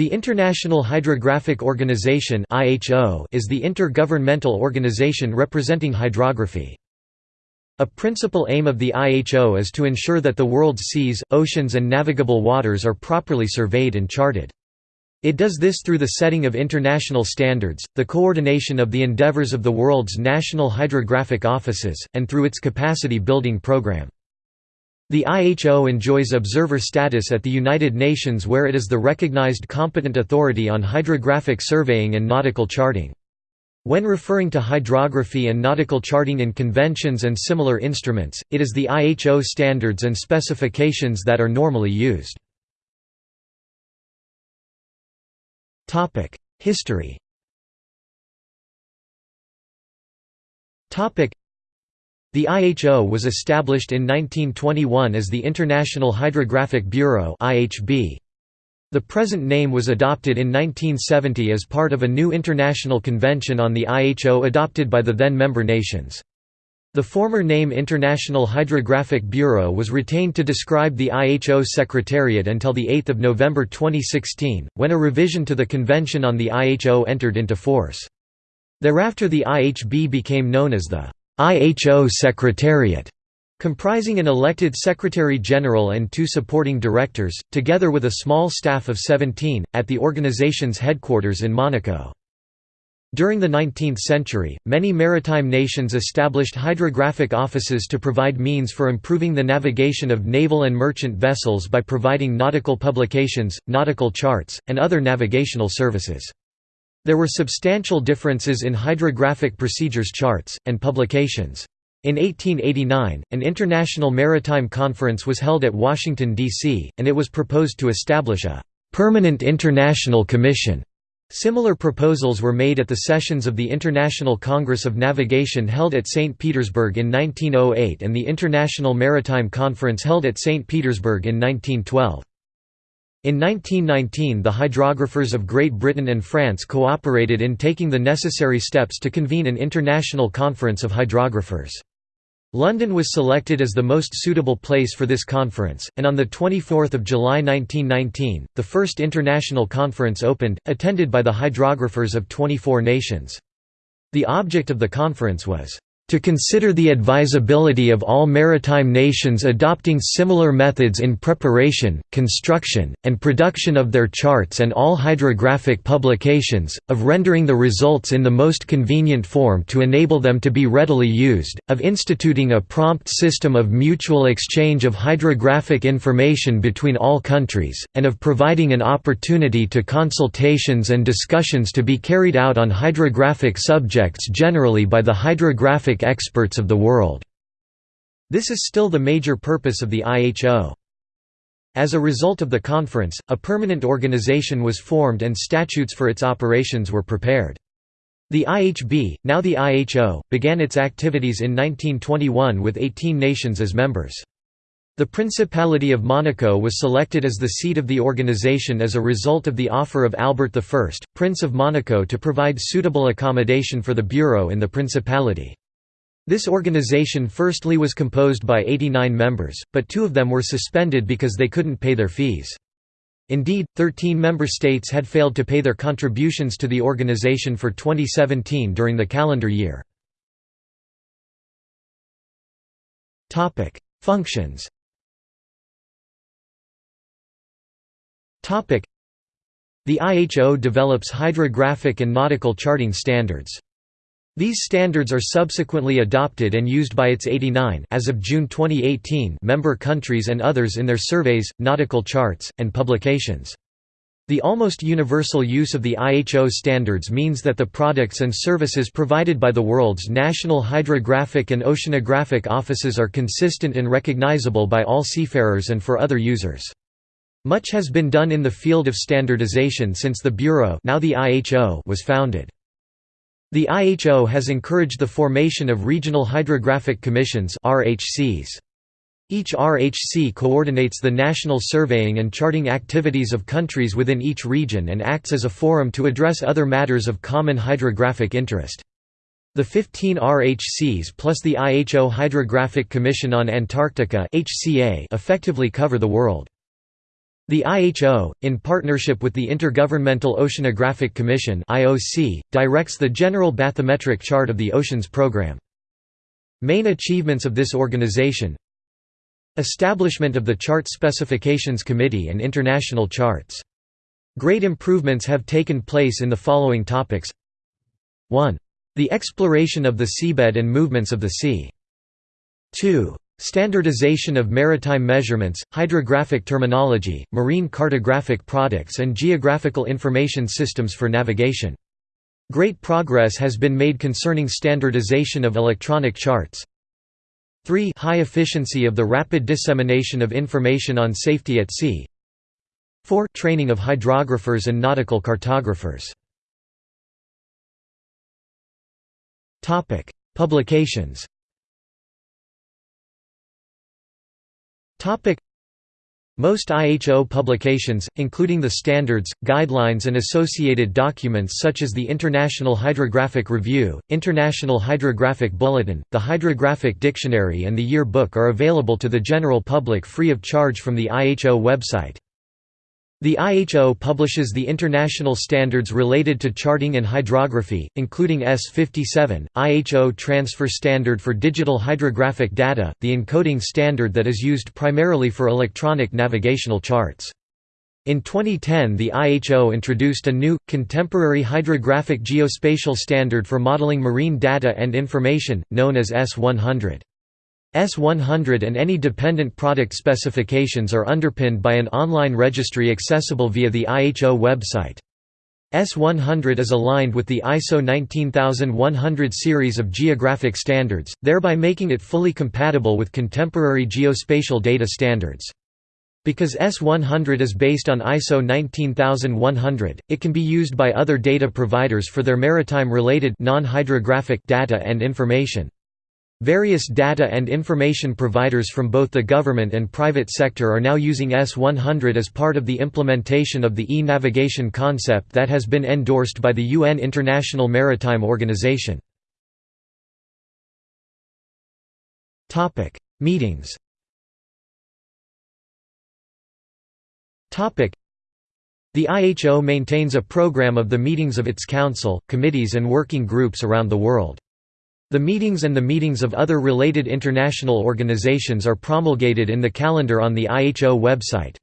The International Hydrographic Organization is the intergovernmental organization representing hydrography. A principal aim of the IHO is to ensure that the world's seas, oceans and navigable waters are properly surveyed and charted. It does this through the setting of international standards, the coordination of the endeavors of the world's national hydrographic offices, and through its capacity-building program. The IHO enjoys observer status at the United Nations where it is the recognized competent authority on hydrographic surveying and nautical charting. When referring to hydrography and nautical charting in conventions and similar instruments, it is the IHO standards and specifications that are normally used. History the IHO was established in 1921 as the International Hydrographic Bureau. The present name was adopted in 1970 as part of a new international convention on the IHO adopted by the then member nations. The former name International Hydrographic Bureau was retained to describe the IHO Secretariat until 8 November 2016, when a revision to the Convention on the IHO entered into force. Thereafter the IHB became known as the IHO Secretariat, comprising an elected Secretary-General and two supporting directors, together with a small staff of 17, at the organization's headquarters in Monaco. During the 19th century, many maritime nations established hydrographic offices to provide means for improving the navigation of naval and merchant vessels by providing nautical publications, nautical charts, and other navigational services. There were substantial differences in hydrographic procedures charts, and publications. In 1889, an International Maritime Conference was held at Washington, D.C., and it was proposed to establish a «permanent international commission». Similar proposals were made at the sessions of the International Congress of Navigation held at St. Petersburg in 1908 and the International Maritime Conference held at St. Petersburg in 1912. In 1919 the hydrographers of Great Britain and France cooperated in taking the necessary steps to convene an international conference of hydrographers. London was selected as the most suitable place for this conference, and on 24 July 1919, the first international conference opened, attended by the hydrographers of 24 nations. The object of the conference was to consider the advisability of all maritime nations adopting similar methods in preparation, construction, and production of their charts and all hydrographic publications, of rendering the results in the most convenient form to enable them to be readily used, of instituting a prompt system of mutual exchange of hydrographic information between all countries, and of providing an opportunity to consultations and discussions to be carried out on hydrographic subjects generally by the hydrographic experts of the world. This is still the major purpose of the IHO. As a result of the conference, a permanent organization was formed and statutes for its operations were prepared. The IHB, now the IHO, began its activities in 1921 with 18 nations as members. The Principality of Monaco was selected as the seat of the organization as a result of the offer of Albert I, Prince of Monaco to provide suitable accommodation for the bureau in the Principality. This organization firstly was composed by 89 members, but two of them were suspended because they couldn't pay their fees. Indeed, 13 member states had failed to pay their contributions to the organization for 2017 during the calendar year. Functions The IHO develops hydrographic and nautical charting standards. These standards are subsequently adopted and used by its 89 as of June 2018 member countries and others in their surveys, nautical charts, and publications. The almost universal use of the IHO standards means that the products and services provided by the world's national hydrographic and oceanographic offices are consistent and recognizable by all seafarers and for other users. Much has been done in the field of standardization since the Bureau now the IHO was founded. The IHO has encouraged the formation of regional hydrographic commissions. Each RHC coordinates the national surveying and charting activities of countries within each region and acts as a forum to address other matters of common hydrographic interest. The 15 RHCs plus the IHO Hydrographic Commission on Antarctica effectively cover the world. The IHO, in partnership with the Intergovernmental Oceanographic Commission (IOC), directs the general bathymetric chart of the Oceans Program. Main achievements of this organization Establishment of the Chart Specifications Committee and international charts. Great improvements have taken place in the following topics 1. The exploration of the seabed and movements of the sea. 2. Standardization of maritime measurements, hydrographic terminology, marine cartographic products and geographical information systems for navigation. Great progress has been made concerning standardization of electronic charts. 3 High efficiency of the rapid dissemination of information on safety at sea 4 Training of hydrographers and nautical cartographers topic Publications most IHO publications, including the standards, guidelines and associated documents such as the International Hydrographic Review, International Hydrographic Bulletin, the Hydrographic Dictionary and the Year Book are available to the general public free of charge from the IHO website. The IHO publishes the international standards related to charting and hydrography, including S57, IHO Transfer Standard for Digital Hydrographic Data, the encoding standard that is used primarily for electronic navigational charts. In 2010 the IHO introduced a new, contemporary hydrographic geospatial standard for modeling marine data and information, known as S100. S100 and any dependent product specifications are underpinned by an online registry accessible via the IHO website. S100 is aligned with the ISO 19100 series of geographic standards, thereby making it fully compatible with contemporary geospatial data standards. Because S100 is based on ISO 19100, it can be used by other data providers for their maritime-related data and information. Various data and information providers from both the government and private sector are now using S100 as part of the implementation of the e-navigation concept that has been endorsed by the UN International Maritime Organization. Meetings The IHO maintains a program of the meetings of its council, committees and working groups around the world. The meetings and the meetings of other related international organizations are promulgated in the calendar on the IHO website.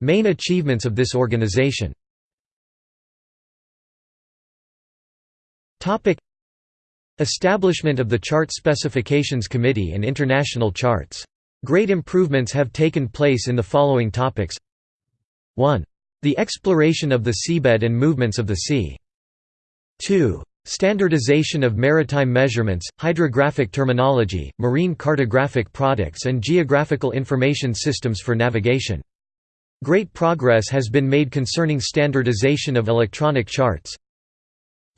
Main achievements of this organization Establishment of the Chart Specifications Committee and international charts. Great improvements have taken place in the following topics 1. The exploration of the seabed and movements of the sea. 2. Standardization of maritime measurements, hydrographic terminology, marine cartographic products and geographical information systems for navigation. Great progress has been made concerning standardization of electronic charts.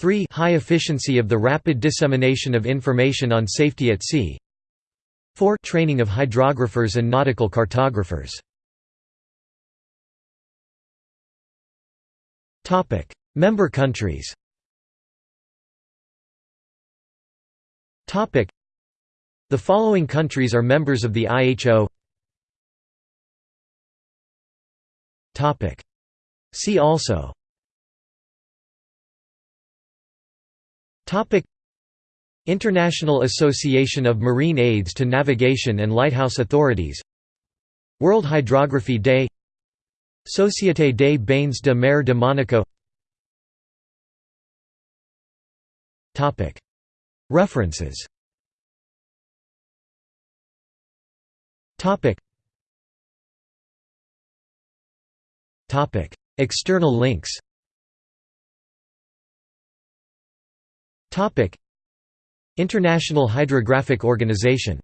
3. High efficiency of the rapid dissemination of information on safety at sea. 4. Training of hydrographers and nautical cartographers. Member countries The following countries are members of the IHO See also. International Association of Marine Aids to Navigation and Lighthouse Authorities. World Hydrography Day. Société des Bains de Mer de Monaco References. External links. Topic. International Hydrographic Organization